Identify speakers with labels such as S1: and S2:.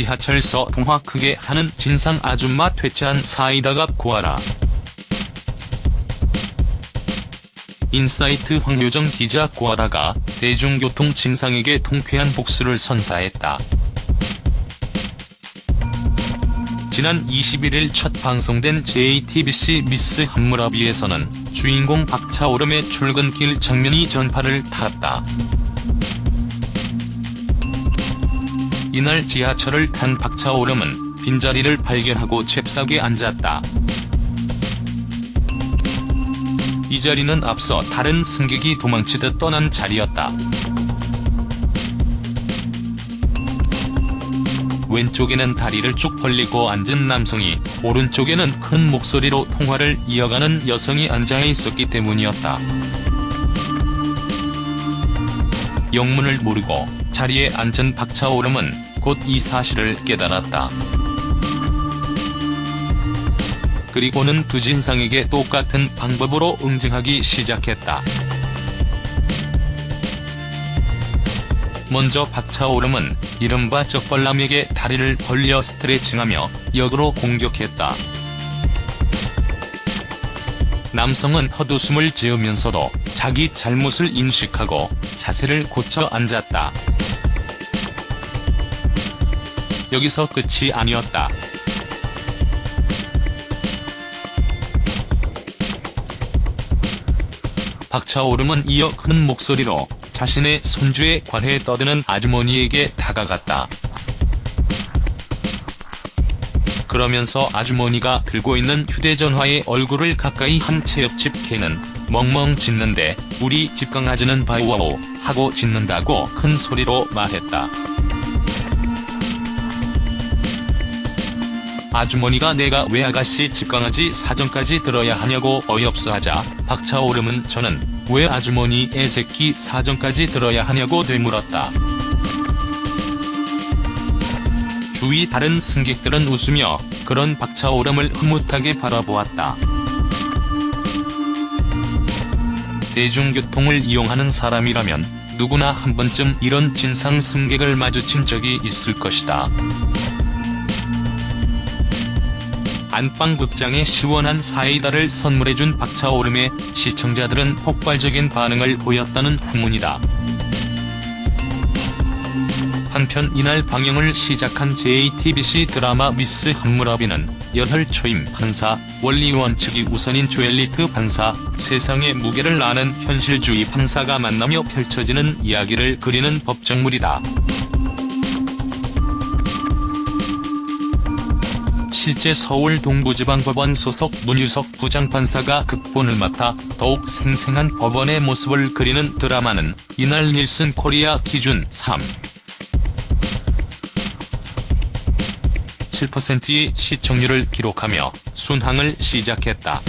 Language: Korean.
S1: 지하철서 통화 크게 하는 진상 아줌마 퇴치한 사이다 고아라. 인사이트 황효정 기자 고아라가 대중교통 진상에게 통쾌한 복수를 선사했다. 지난 21일 첫 방송된 JTBC 미스 함무라비에서는 주인공 박차오름의 출근길 장면이 전파를 탔다. 이날 지하철을 탄 박차오름은 빈자리를 발견하고 잽싸게 앉았다. 이 자리는 앞서 다른 승객이 도망치듯 떠난 자리였다. 왼쪽에는 다리를 쭉 벌리고 앉은 남성이 오른쪽에는 큰 목소리로 통화를 이어가는 여성이 앉아 있었기 때문이었다. 영문을 모르고 자리에 앉은 박차오름은 곧 이 사실을 깨달았다. 그리고는 두 진상에게 똑같은 방법으로 응징하기 시작했다. 먼저 박차오름은 이른바 적벌남에게 다리를 벌려 스트레칭하며 역으로 공격했다. 남성은 헛웃음을 지으면서도 자기 잘못을 인식하고 자세를 고쳐 앉았다. 여기서 끝이 아니었다. 박차오름은 이어 큰 목소리로 자신의 손주에 관해 떠드는 아주머니에게 다가갔다. 그러면서 아주머니가 들고 있는 휴대전화에 얼굴을 가까이 한 채 옆집 개는 멍멍 짖는데 우리 집 강아지는 바우와우 하고 짖는다고 큰 소리로 말했다. 아주머니가 내가 왜 아가씨 집강아지 사정까지 들어야 하냐고 어이없어 하자 박차오름은 저는 왜 아주머니 애새끼 사정까지 들어야 하냐고 되물었다. 주위 다른 승객들은 웃으며 그런 박차오름을 흐뭇하게 바라보았다. 대중교통을 이용하는 사람이라면 누구나 한 번쯤 이런 진상 승객을 마주친 적이 있을 것이다. 안방극장에 시원한 사이다를 선물해준 박차오름에 시청자들은 폭발적인 반응을 보였다는 후문이다. 한편 이날 방영을 시작한 JTBC 드라마 미스 한무라비는 열혈 초임 판사, 원리원 측이 우선인 조엘리트 판사, 세상의 무게를 아는 현실주의 판사가 만나며 펼쳐지는 이야기를 그리는 법정물이다. 실제 서울 동부지방법원 소속 문유석 부장판사가 극본을 맡아 더욱 생생한 법원의 모습을 그리는 드라마는 이날 닐슨 코리아 기준 3. 7%의 시청률을 기록하며 순항을 시작했다.